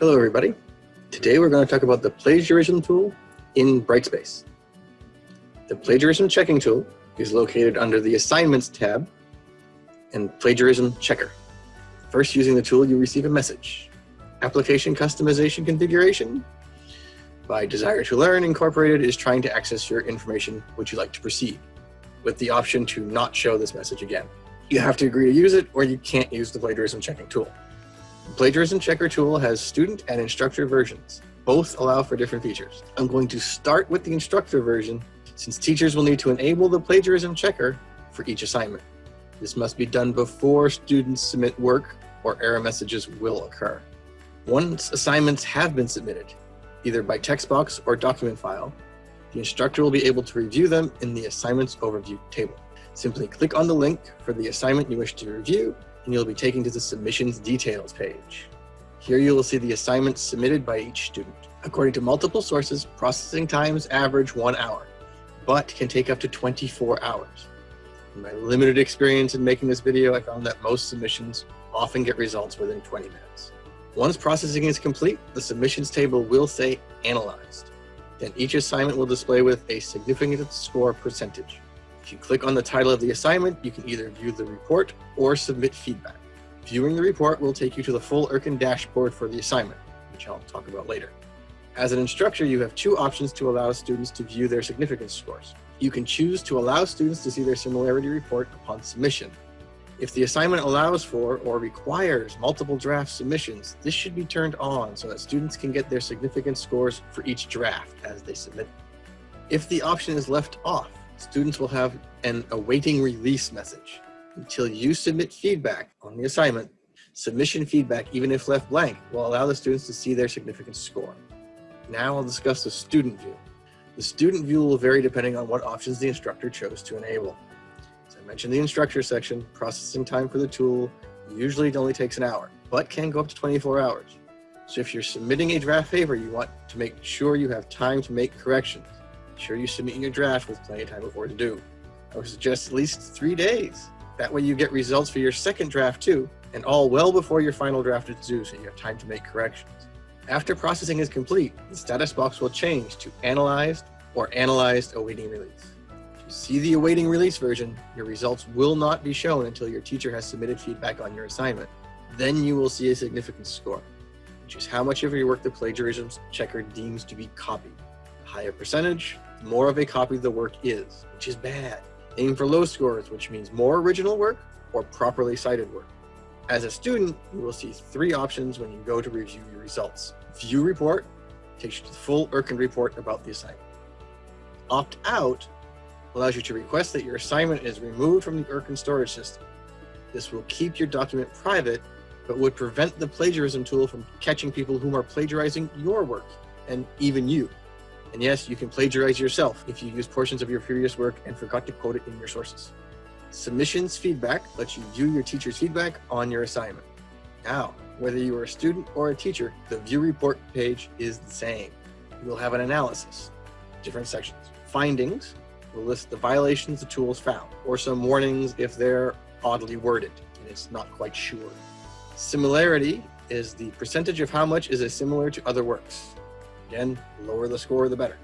Hello everybody. Today we're going to talk about the plagiarism tool in Brightspace. The plagiarism checking tool is located under the assignments tab and plagiarism checker. First using the tool you receive a message. Application customization configuration by Desire to Learn Incorporated is trying to access your information. Would you like to proceed? With the option to not show this message again. You have to agree to use it or you can't use the plagiarism checking tool. Plagiarism checker tool has student and instructor versions. Both allow for different features. I'm going to start with the instructor version since teachers will need to enable the plagiarism checker for each assignment. This must be done before students submit work or error messages will occur. Once assignments have been submitted, either by text box or document file, the instructor will be able to review them in the assignments overview table. Simply click on the link for the assignment you wish to review and you'll be taken to the submissions details page. Here you will see the assignments submitted by each student. According to multiple sources, processing times average one hour, but can take up to 24 hours. In my limited experience in making this video, I found that most submissions often get results within 20 minutes. Once processing is complete, the submissions table will say analyzed. Then each assignment will display with a significant score percentage. If you click on the title of the assignment, you can either view the report or submit feedback. Viewing the report will take you to the full Urkund dashboard for the assignment, which I'll talk about later. As an instructor, you have two options to allow students to view their significance scores. You can choose to allow students to see their similarity report upon submission. If the assignment allows for or requires multiple draft submissions, this should be turned on so that students can get their significance scores for each draft as they submit. If the option is left off, students will have an awaiting release message. Until you submit feedback on the assignment, submission feedback, even if left blank, will allow the students to see their significance score. Now I'll discuss the student view. The student view will vary depending on what options the instructor chose to enable. As I mentioned the instructor section, processing time for the tool usually only takes an hour, but can go up to 24 hours. So if you're submitting a draft paper, you want to make sure you have time to make corrections sure you submit your draft with plenty of time before to do. I would suggest at least three days. That way you get results for your second draft too, and all well before your final draft is due so you have time to make corrections. After processing is complete, the status box will change to Analyzed or Analyzed Awaiting Release. To see the awaiting release version, your results will not be shown until your teacher has submitted feedback on your assignment. Then you will see a significant score, which is how much of your work the plagiarism checker deems to be copied. higher percentage, more of a copy of the work is, which is bad. Aim for low scores, which means more original work or properly cited work. As a student, you will see three options when you go to review your results. View report takes you to the full Urkund report about the assignment. Opt out allows you to request that your assignment is removed from the Urkund storage system. This will keep your document private, but would prevent the plagiarism tool from catching people who are plagiarizing your work, and even you. And yes, you can plagiarize yourself if you use portions of your previous work and forgot to quote it in your sources. Submissions feedback lets you view your teacher's feedback on your assignment. Now, whether you are a student or a teacher, the view report page is the same. You will have an analysis, different sections. Findings will list the violations the tools found, or some warnings if they're oddly worded and it's not quite sure. Similarity is the percentage of how much is a similar to other works. Again, lower the score, the better.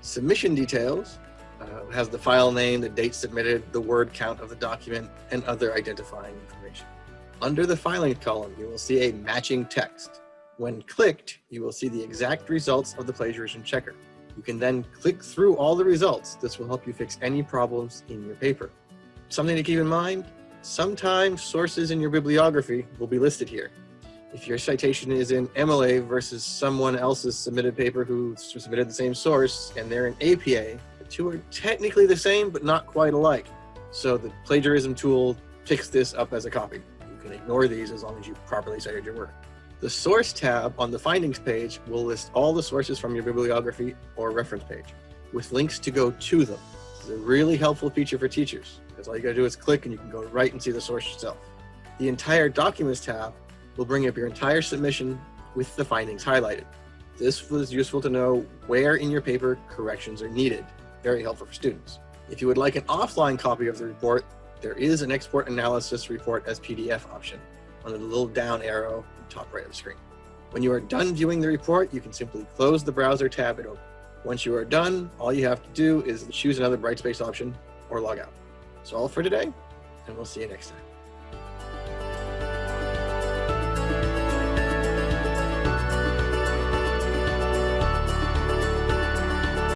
Submission details uh, has the file name, the date submitted, the word count of the document, and other identifying information. Under the filing column, you will see a matching text. When clicked, you will see the exact results of the plagiarism checker. You can then click through all the results. This will help you fix any problems in your paper. Something to keep in mind, sometimes sources in your bibliography will be listed here if your citation is in MLA versus someone else's submitted paper who submitted the same source and they're in APA, the two are technically the same, but not quite alike. So the plagiarism tool picks this up as a copy. You can ignore these as long as you properly cited your work. The source tab on the findings page will list all the sources from your bibliography or reference page with links to go to them. This is a really helpful feature for teachers because all you gotta do is click and you can go right and see the source yourself. The entire documents tab will bring up your entire submission with the findings highlighted. This was useful to know where in your paper corrections are needed. Very helpful for students. If you would like an offline copy of the report, there is an export analysis report as PDF option under the little down arrow top right of the screen. When you are done viewing the report, you can simply close the browser tab and open. Once you are done, all you have to do is choose another Brightspace option or log out. That's all for today, and we'll see you next time.